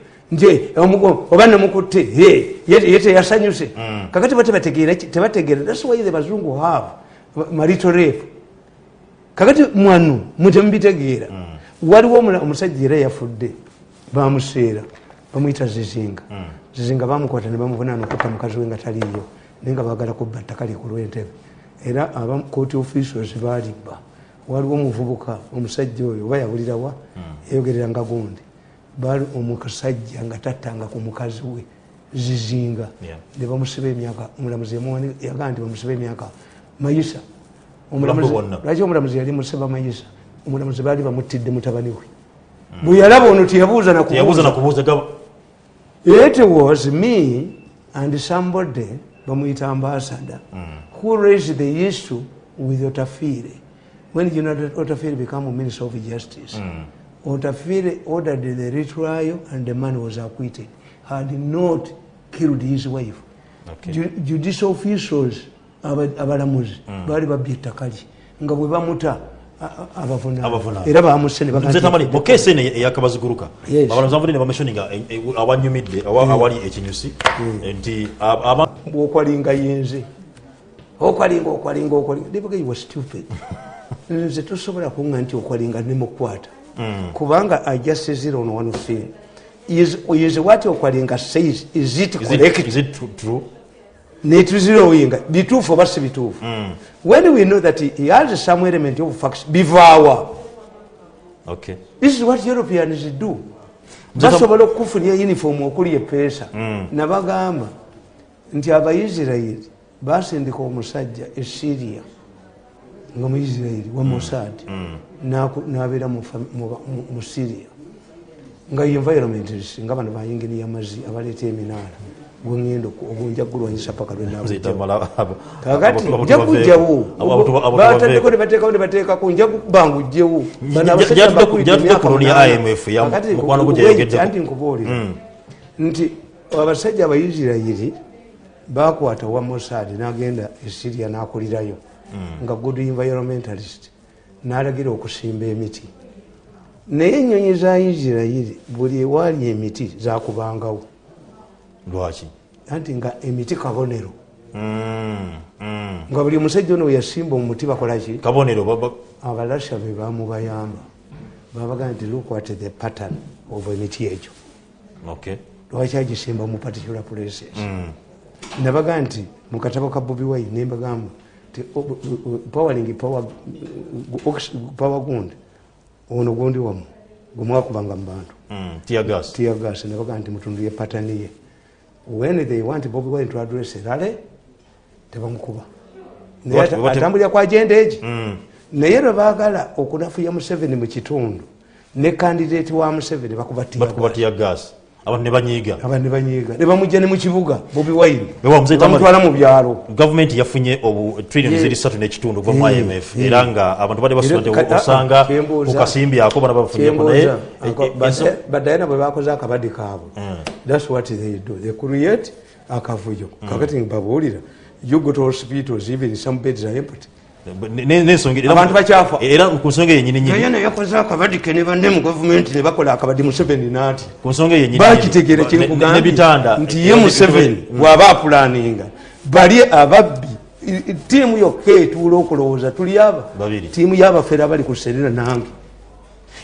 Omugo- oba nemukutte ye teyasanyuse. Kakati ba tebategeera thats why the bazungu have marito rape. Kakati mwanu mutemubitegeera waliwo omusajja era yafudde bamuseera bamwyita zizinga zizinga bamukwata ne bamuvunaana okutta mukazi we nga taliyo naye nga bagala kubba ttaka lye ku lw'entebe. Era aba court officials balibba waliwo omuvubuka omusajja oyo oba yabulirawa yayogereranga gundi. Bali omusajja nga tattanga ku mukazi we zizinga. Ne bamusiba emyaka omulamuzi yagaa nti bamusiba emyaka mayisa. Lwaki omulamuzi yali musiba mayisa? Omulamuzi baali bamuttidde mutabani we. Bwe yalaba ono teyabuuza nakubuuza it was me and somebody bamwita ambassador mm. who raised the issue with Otafiri when you know that otafire became minister of justice Mm. Otafiri ordered the retrial and the man was acquitted had not killed his wife Okay. Ju- judicial officials aba- abalamuzi baali babbye ettaka lye nga bwe bamuta era bamusse ne baga nze nti- tamani mu keesi eno eyakabaziguruka abalamuzi bavudde ne bameshoninga awanyumidde awa- awali ekinyusi nti bwokwalinga yenze. Okwalinga okwalinga okwalinga. They was stupid. Nze tosobola kunga nti okwalinga nemukwata kubanga i just zero on one thing is, is what okwalinga says? Is it correct it, is it true? Netuzirowinga bituufu oba si bituufu. When we know that he has some element of facts bivaawa Okay. this is what europeans do. Basobola okukufunira uniform okuli epeesa. Nabagamba nti abaisirairi basindika omusajja e syria nga muisirairi wa mossad naku- nabeera mu syria. Nga environmentalist nga bano bayingini yamazi abaleeta eminaala gwengenda ogunja gulwanyisa paka abo- nja kujjawo bataddeko nebateekawo nebateekako nja kubanga ujjewo Jja- jjatudde- jjatudde ku looni ya IMF ya mukwano gwe gyayogeddeko. anti nkubuulira nti abasajja abaisirairi bakwata wa mossad nagenda esiria nakulirayo. Nga good environmentalist. Nalagira okusimba emiti. Naye enyonyi za isirairi buli ewaali emiti zakubangawo lwaki? Anti nga emiti kabonero. Mm, mm. nga buli omusajja ono weyasimba omuti bakolaki kabonero abalasha be bamubayamba. Babaga nti look at the pattern of emiti egyo. Lwaki agisimba mu particular places? Nabaga nti mu katabo ka bobi wine nembagamba nti o- powering power gundi ono gundi wamu gwemwakubanga mu bantu. Mm, tear gas. Tiagas nabaga nti mutundu ye patani ye when they want bobi wine to address rale tebamukuba naye atambulira kwa agenda egi. Mm. naye lwe baagala okunafuya museveni mu kitundu ne kandidate wa museveni bakuba tear gas abantu ne banyiiga. Aba ne mu kibuga bobi Tamari. bamutwala mu byalo. Gavumenti yafunye obu trillioni Ye- ziri satu n'ekitundu kuva mu imf era nga abantu bali basula osanga kyembuuza- ku kasimbyako bana bafunyeeko naye. E- e- badayana bwe bakoze akabadi kaabwe. Thats what they do. They create akavuyo. Kakati babuulira. You go to hospitals even some beds are empty Abantu bakyafa. era ku nsonga yenyini nyini dayana yakoze akabadi ke ne banne mu gavumenti ne bakola akabadi museveni naati ku nsonga yenyini kyekugambye n'ebitanda nti ye museveni bw'aba apulaninga bali ababbi. Tiimu yokka etuula okulowooza tuli aba. Tiimu y'abafeera bali ku serera nange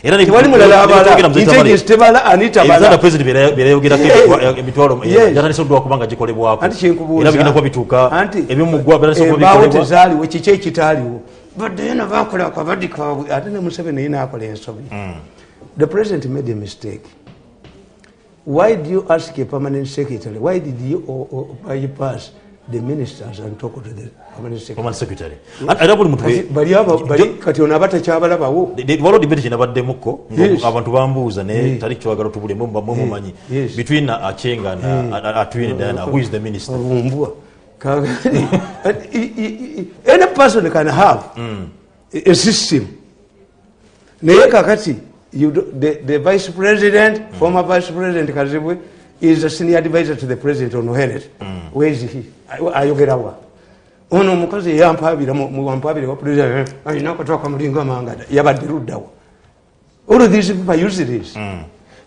era ne- tewali mulala abala. ne- ne- tebala anita president bye- bye yayogerako Yeah. emitwa- emitwalo Yeah. jatandise kubanga gikolebwako anti kyenkubuuza era bigenda kuba bituuka ebyomugwa birandise okuba embaawo bikolebwa tezaaliwo kiki ekitaaliwo badde yena akabadi kaabwe ate ne museveni naye ensobi. The president made a mistake. Why do you ask a permanent secretary? Why did you o- o- bypass the ministers and talk to the permanent secretary. Permanent secretary. Era buli muntu Kati bali aba- bali- kati ono aba takyabalabawo waliwo dibeti kyenabaddemukko Yes. abantu bambuuza naye Yes. tali kiwagala tubulemu mumumanyi Yes. between achenga na atwine diana who is the minister? Obumbwa Kakati, i- i- i- any person can have a- a system. Naye kakati you do- the, the vice president former vice president kazibwe is a senior advisor to the president on health where is he? Ay- ayogerawa ono omukazi yampabira muwampabire wa president alina akatoka mulinga mangada. Yabadde luddawa all these people are useless.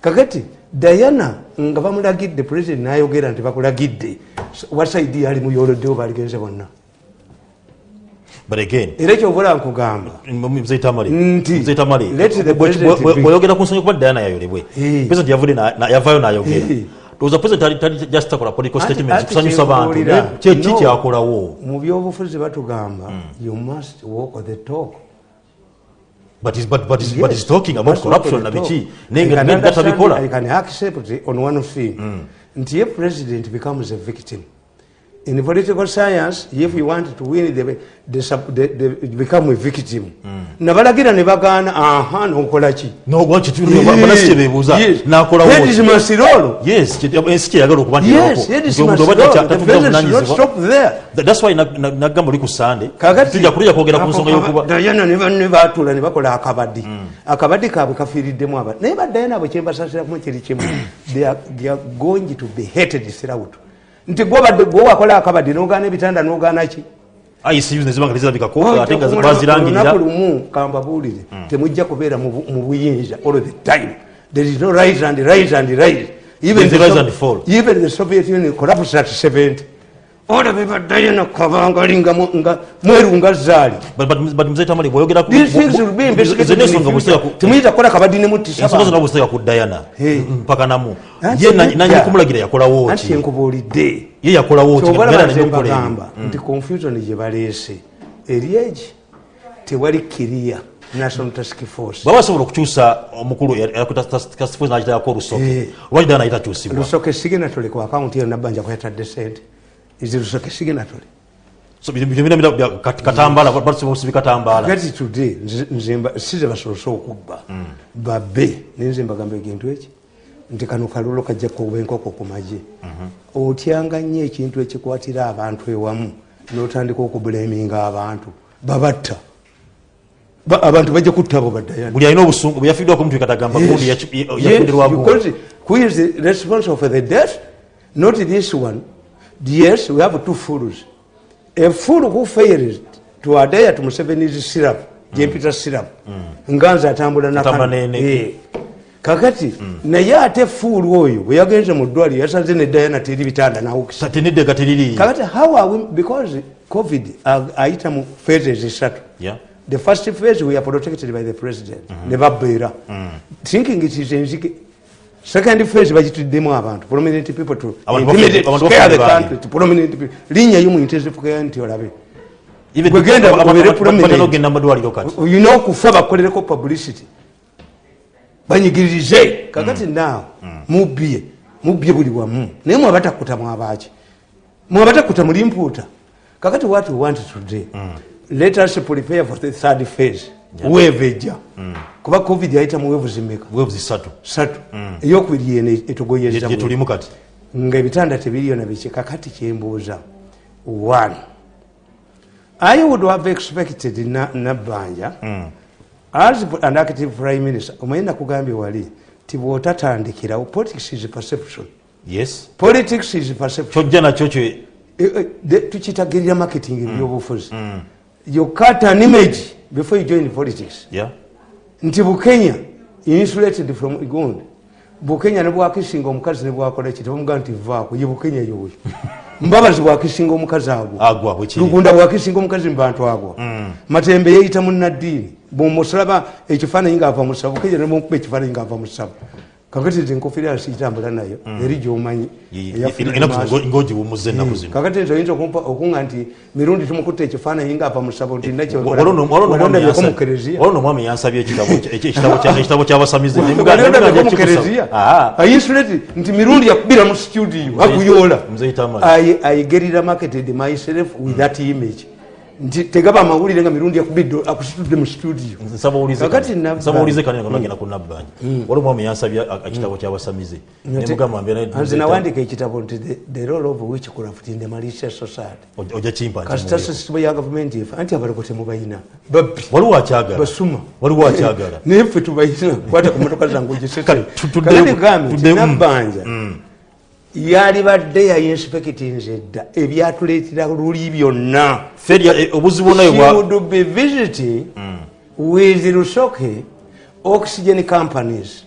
Kakati diana nga bamulagidde president nayogera nti bakulagidde. Wasaidi ali muyoloddewo baligenze bonna? But again era ekyobula nkugamba. Mzee tamale Nti, mzee tamale let the bwe- president bwe- be- bweyogera ku nsonga kuba diana yayolebwe. Eh. president yavudde yavayo nayogera Eh. toza president tali tali just takola political statements kusanyusa bantu. naye kyeki kyakolawo mu byobufuzi batugamba you must walk the talk. But is- but- but is- Yes, but is talking about corruption na biki I naye nga can nga understand, tabikola I can accept on one thing nti ye president becomes a victim in political science if you want to win the, the, sub- the, the, become a victim. Nabalagira ne bagaana aha nokolaki nagamba ne batula ne bakola akabadi akabadi kaabwe kafiiriddemu aba naye badayana bwe kyembasasiramu kiri kimu. They they are going to be hated throughout nti gwobadde gwe wakola akabadi nogaana ebitanda nogaana ki? Icu nezibanga tezirabikako ate nga bazirangirira. olunaku lumu kambabuulire temujja kubeera mu bu- mu buyinza. All the time. There is no rise and rise and fall. even the soviet union collapsed at 70 olabe badayana kabangali nga mweru nga zaali. But- but- but mzee tamale bw'oyogera ku- These things will be Izo investigated in n'ensonga the bw'oziteeka future. ku- temuyita kukola bw'oziteeka ku dayana Hey. mpaka namu. Ye nedda. nanyini kumulagira yakolawo anti ki enkubuulidde ye yakolawo ki kyobala Beera baze n'enkola eyo. mbagamba nti confusion gye baleese. Eri egi? Tewali kiriya national task force. Baba basobola okukyusa omukulu nakitayako olusoke lwaki ddala nayitakyusibwa lusoke siginatole ku akawunti eyo nabbanja kwetadde sente ezi lusoke siginatole So, bino- bino- bino- bino- kat- katambaala basobola okusiba katambaala gati today. Nze- nze mba- size basolose okubba. Babbe nenze mbagamba ekintu eki nti kano kalulo kajja kuba enkoko ku magye. Otyanga nnyo ekintu ekikwatira abantu ewamu notandika okubuleminga abantu. Babatta. Ba- abantu bajja kutta abo baddayana. Buli alina obusungu bwe yafiiddwako omuntu ekatagamba gundi Yes, yafundirwago because who is the responsible for the death? Not this one. Yes, we have two fools. A fool who fails to adhere to Museveni's syrup, jempita syrup, nganza atambula na Atambula Eh. kakati naye ate fuulu oyo bwe yagenze mu ddwaliro yasanze ne dayana teri bitanda kakati how are we because covid ayita mu phases esatu Yeah. the first phase we are protected by the president. Ne babeera thinking it is second phase bagituddemu abantu. Prominent people to intimidate, scare the country to prominent people. Linyayo mu intensive care nti olabe. Even Bwe genda aba- aba- babeere aba- prominent. kati. Olina okufa bakolereko publicity. Banyigirize. Kakati naawe mubbye mubbye buli wamu. Naye mwabatakuta mwabaki mwabatakuta muli mpuuta kakati what we want today? Let us prepare for the third phase wave ejja. Kuba covid yayita mu wevu zimeka. Weevu zisatu. Satu. Eyokubiri yene etugoyeza gye tulimu kati? Nga ebitanda tebiriyo nabiki kakati kyembuuza. One. I would have expected na- nabbanja as an active prime minister. Omanyi nakugambye wali ti bwotatandikirawo politics is perception. Yes. Politics is perception. Kyojja nakyo kyo Eh, eh, tukitagirira marketing ebyobufuzi. You cut an image before you join politics yeah. nti bukenya insulated from gundi bukenya ne bwakisinga omukazi ne bwakola ki tebamugaa nti vaako ye bukenya yoyo mbabazi bwakisinga omukazi agwa. Lugunda bwakisinga omukazi mu bantu agwo matembe yeyita munaddiini bwomusalaba ekifaananyi ngaava musaba bukenya nemukuba ekifaananyi ngaava musaba kakati nze enkofira yansi itambula nayo eri gyomanyi ngaogiwumuza ennaku zino kakati nze oyinza okunga nti mirundi tumukutta ekifaananyi ngaava musaba nti olwo mu kereziya. no omwami yansabye ekitabo kya- ekitabo kya- ekitabo kyabasamize Waliondabyeko mu kereziya? Ayinsuleti nti mirundi yakubira mu studio. I, I get it marketed myself with that image nti tegaba amawulire nga mirundi yakubidde akusitudde mu studio. Kakati nabba- nsaba ulize kanene kanagenda ku nabbanja wali omwami yansabye ekitabo kyabasamize nemugamba nawandika ekitabo nti the- role of witchcraft in the malicious society. Ojja kimpa kasita sisitemu ya gavumenti efe anti abaloko temubayina babbi. Waliwo akyagala. Basuma. Waliwo akyagala. Naye ffe tubayina kwata ku motoka zange ogisese Kale, tu- tudde- kakati gambe tudde- tinabbanja yalibadde yayinsipekitinze dda ebyatuleetera luli byonna eh, obuzibu would be visiting with Rusoke oxygen companies.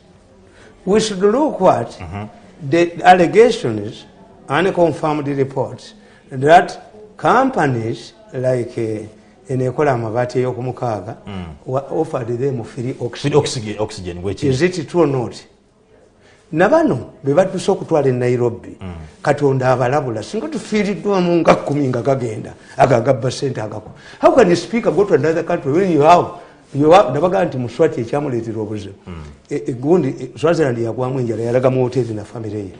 We should look at the allegations, unconfirmed reports, that companies like uh, enekola amabaati ey'okumukaaga wa- offered them free Free oxygen. oxygen- oxygen bwekiri Is it true or not? Na bano be badduse okutwala e nairobi katonda abalabula singa tufiiriddwamu nga kumi nga gagenda ago agabba sente agako how can you speak about another country when you have nabagaa nti muswati ekyamuleetera obuzibu. E- egundi e, swaziland yagwamu enjala yalaga mu hoteri na famire ye.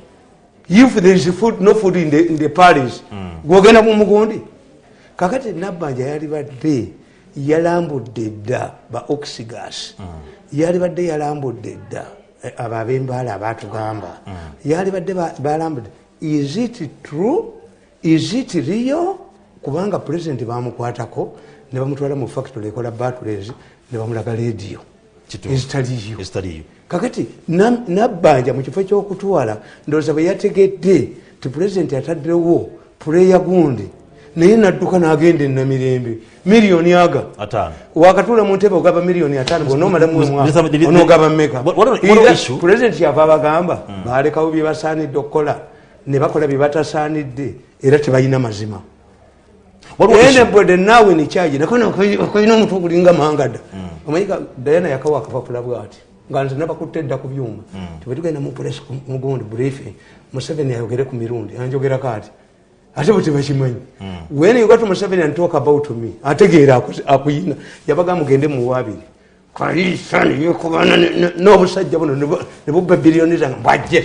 If there is food, no food in the, in the paris gwogenda mu mugundi. Kakati nabbanja yalibadde yalambudde dda ba oxygas. Yalibadde yalambudde dda abo ab'embaala abatugamba. Yalibadde ba- balambudde is it true? Is it real? Kubanga pulezidenti bamukwatako ne bamutwala mu factory ekola batulezi ne bamulaga Kituufu. ezitaliyo kakati na- nabbanja mu kifo kyokutwala ndowooza bwe yategedde ti pulezidenti ataddewo puleya gundi naye nadduka n'agenda enamirembe miliyoni aga. Ataano. Wakatuula mu ntebe ogaba miliyoni ataano bonaomalamu Mr. Mr. onoogaba meka pulezidenti yava abagamba balekawo bye basaanidde okukola ne bakola bye batasaanidde era tebalina mazima. Enebode naawe nekyaji nakoina omutwe ogulinga mangada omanyika dayana yakawa akapapula bwati nga nze nabakutte edda ku byuma. Tibwetugenda mupulesi mugundi briefing museveni ayogere ku mirundi anjogerako ati ate bwe tebakimanyi when you got museveni and talk about me ategeera aku- akuyina yabaga mugende muwabiri kalisa niyekubana n'obusajja buno ne bubba biliyoni zange mbwajje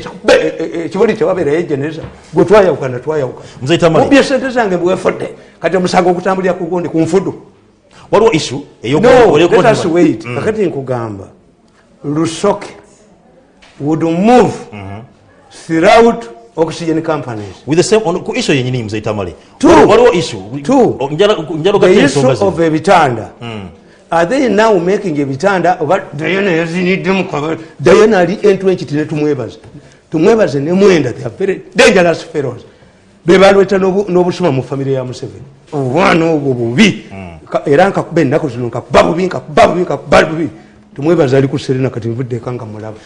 ekibuli tewabeerayo geneza. Gwe twayawukana twayawukana. Mzee Tamale. Mubbye sente zange bwefudde kati omusango okutambulira ku gundi ku nfudu. Waliwo issue eyo- no eyo- let us wait. Kakati nkugamba lusoke would move throughout oxygen companies. With the same ku issue yenyini mzee tamale Two. Waliwo- issue. Two. O- njala njala the ogatta issue ensonga zino. of ebitanda. Are they now making ebitanda? Oba dayana yaziniddemu dayana ali entwenkiti netumwebaza tumwebaze. Nemwenda they are very dangerous fellows bebalweta n'obu- n'obusuma mu famire ya museveni. Obwana obwo bubi. Ka- era nkakuba ennaku zino nkakuba bubi nkakuba bubi nkakuba bubi tumwebaza ali ku serena kati nvuddeka nga mulaba.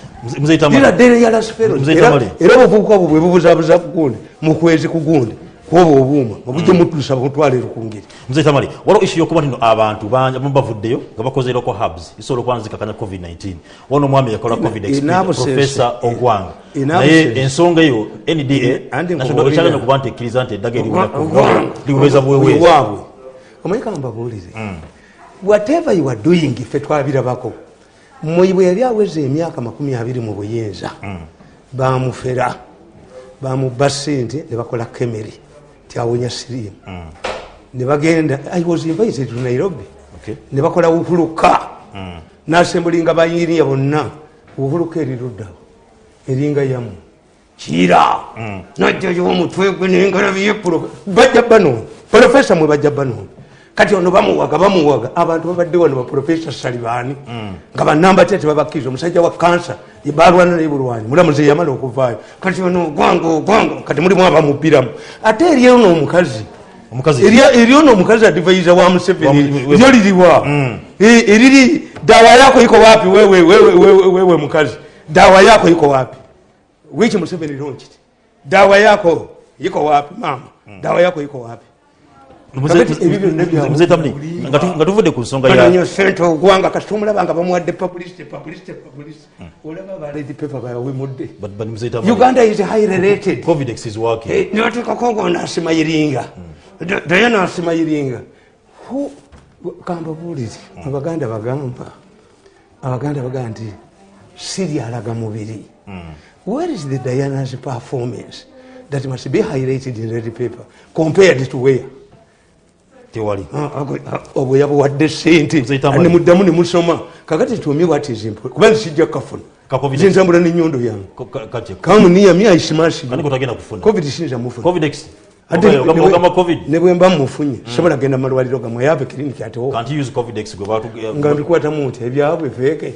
Are dangerous fellows. Mzee Era- obuvubuka obwo bwe bubuzabuza ku gundi mukwezi ku gundi kwoba obuuma obujja mutuusa butwaliro ku ngeri mzee tamale waliwo issue yokuba nti no abantu bangi abamu bavuddeyo nga bakozeerako hubs isobola okuba nzikakanya covid-19. Wona omwami yakola covid ina experience, busense. professor ogwanga naye ensonga eyo nda ekyaganya okuba nti ekkiriza nti eddaga liweza buweweeza omanyika mbabuulize whatever you are doing ffe twabirabako mmwe bwe yali aweza emyaka makumi abiri mu buyinza bamufera bamubba sente ne bakola kemeri tyawonya siriimu. Ne bagenda i was invited to nairobi. Ne bakola wupuluka nasembulinga bayiniya bonna. Wupuluka eriruddawo eringa yamu. Kira! Najjayo omutwe gwe nengalabiye bajja banoona profesa mwe bajja banoona kati ono bamuwaga bamuwaga. Abantu babadde wano baprofesa salibaani nga banamba te tebabakkiriza omusajja wa kansa balwana nebulwanyi mulamuzi yamala okuvaayo. Kati ono ogwanga ogwanga kati mulimu abamubiramu ate eri ono omukazi. Omukazi. Eri- eri ono omukazi adivaiza wa museveni. Mu- lyo liriwa Eh, eriri dawa yako iko wapi? Wewe, wewe, wewe, wewe mukazi. Dawa yako iko wapi? Wichi museveni lonchiti dawa yako iko wapi? Mama dawa yako iko wapi Tamale nga tu- nga tuvudde ku nsonga ya bananyo sente ogwanga kasita omulaba nga bamuwadde publicity publicity publicity olaba baledi mzee tamale uganda is highly rated. Covid X is working Eh, nibateekako ngo naasima iringa Da- daye naasima iringa Hu- kambabuulire abaganda bagamba abaganda bagamba nti siryalaga mubiri. Where is the diana's performance that must be highlighted in red paper compared to where tewali. Ah, ago- ah, obwe yabuwadde sente Muzeyita Mali. nemuddamu nemusoma kakati tuomi watizimpo kubanga sijja kafuna Ka COVID. zenzambula nenyondo yange kamuniyami aisimasi kani kotagenda kufuna? Covid sinza mufuna covid X Ate Ogamba- ne- ogamba covid. ne bwe mba mufunye sobola genda malwaliro gamwe yave kiriniki atewo can't you use covid X gwe batu nga mbikwatamu nti ebyabwe fake.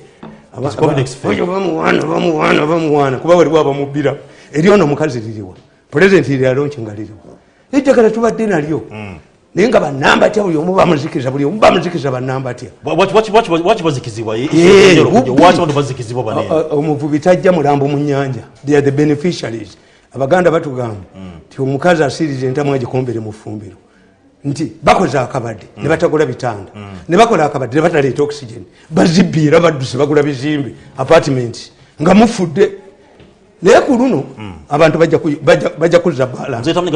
oyo bamuwaana bamuwaana bamuwaana kuba waliwo abamubbira eri ono omukazi liriwa pulezidenti lyalonki nga liriwa ejjagala tubadde nalyo naye nga banamba tya buli omu bamuzikiriza buli omu bamuzikiriza banamba tya waki bazikizibwa waki bubbi. abantu bazikizibwa O- bane o- omuvubi tajja mulambo mu nyanja they are the beneficiaries. Abaganda batugamba nti omukazi asiriza entamu agikombere mu fumbiro nti bakoze akabadde ne batagula bitanda. Ne bakola akabadde ne bataleeta oxygen. Bazibbiira badduse bagula bizimbe apartment nga mufudde. Naye ku luno abantu bajja ku- bajja- bajja kuzza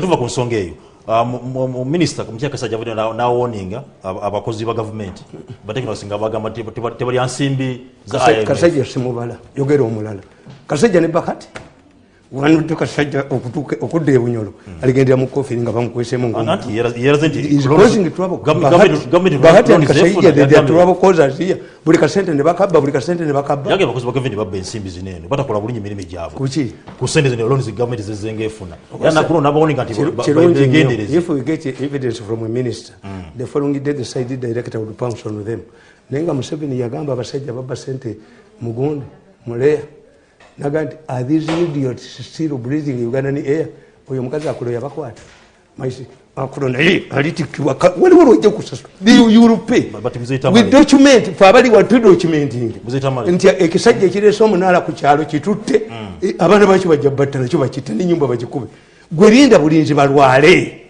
tuva ku nsonga eyo mu- mu- minisita mukyaka sajja avudde nawoninga abakozi ba gavumenti batekinosi nga bagamba tebalya nsimbi za kasajja simubala yogera omulala. Kasajja ne bakati okudda ebunyolo aligendera mu kofiri nga bamukwesemu anti yera- yeraze nti Is loans- causing trouble. gam- Bahati- gavumenti- gavumenti Bahati loans and Kasajja, zefuna, they- they are yagambye- trouble causers here. buli kasente ne bakabba buli kasente ne bakabba. Yagambye abakozi ba gavumenti babba ensimbi zineeno batakola bulungi emirimu gyabwe kuki ku sente zino loans gavumenti zezenga efuna. Era nakuno nabawoninga nti ba- ba- kirungi nnyo. begendereze if we get evidence from a minister the following day the side director would pounce on them. Naye nga museveni yagamba abasajja babba sente mugundi muleya naga nti are these idiots still breathing ugandan air oyo omukazi akulo yabakwata. Akulo naye alitikibwa waliwo lwojja kusasula Tamale- with document fe abali watu documenting nti. Ekisajja ekireese omunaala ku kyalo kitutte eh, abaana bakyo bajja batta nakyo bakitta nenyumba bagikube gwerinda bulinzi balwale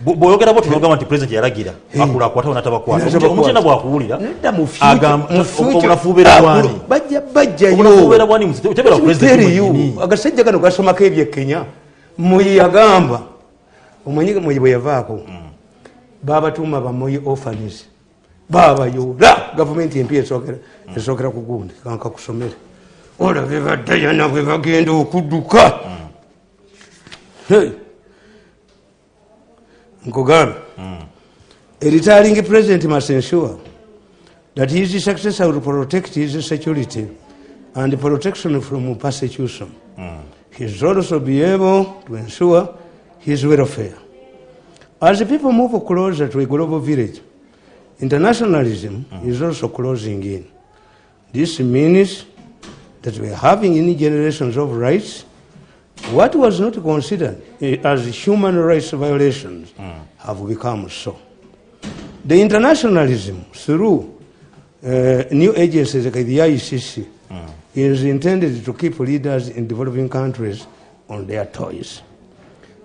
bw'oyogera bwoti nogamba nti pulezidenti yalagira akulakwatawo natabakwata. Omukyenda bwakuwulira nedda mu agamba- future- mu future- obunafuubeera akulu- bwani? bajja bajjayo. Obunafuubeera bwani tebera pulezidenti Teriyo. mwenyini agasajja gano gasomako ebyekenya muyi yagamba omanyi muyi bwe yavaako? Babatuuma bamuyi orphanis babayoola gavumenti empya esookera esookera ku gundi kanka kusomere. Olabe baddayana bwe bagenda okudduka Hey. nkugambe a retiring president must ensure that his successor will protect his security and protection from persecution. He should also be able to ensure his welfare. As the people move closer to a global village, internationalism is also closing in. This means that we are having any generations of rights. What was not considered as human rights violations hmm. have become so. The internationalism through uh, new agencies like the ICC hmm. is intended to keep leaders in developing countries on their toes.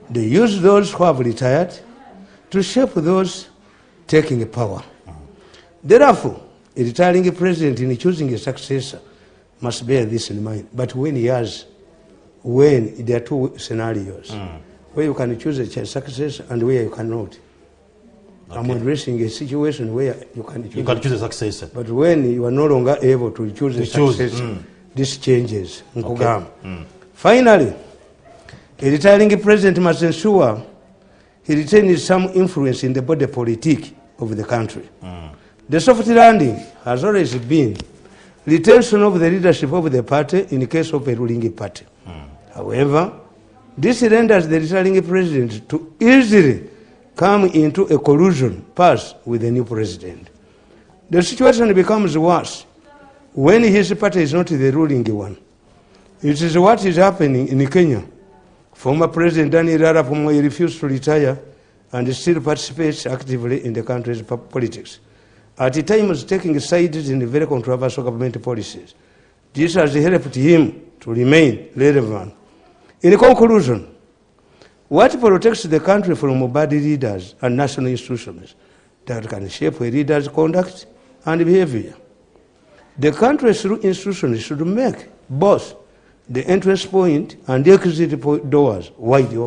They use those who have retired to shape those taking power. Hmm. Therefore, a retiring president in choosing a successor must bear this in mind. But when he has, when there are two scenarios, hmm. where you can choose a successor and where you cannot. I'm addressing a situation where you can choose. you can choose a successor But when you are no longer able to choose a To choose, successor, mm. this changes. Nkugamba. Hmm. Finally, a retiring president must ensure he retains some influence in the body politic of the country. Hmm. The soft landing has always been retention of the leadership of the party in the case of a ruling party. However, this renders the retiring president to easily come into a collusion pass with the new president. The situation becomes worse when his party is not the ruling one. It is what is happening in Kenya. Former President Daniel Arap Moi refused to retire and still participates actively in the country's politics. At times taking sides in the very controversial government policies. This has helped him to remain relevant. In conclusion, what protects the country from bad leaders and national institutions that can shape a leader's conduct and behavior? The country through institutions should make both the entrance point and the exit doors wide open.